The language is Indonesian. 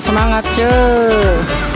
semangat cuy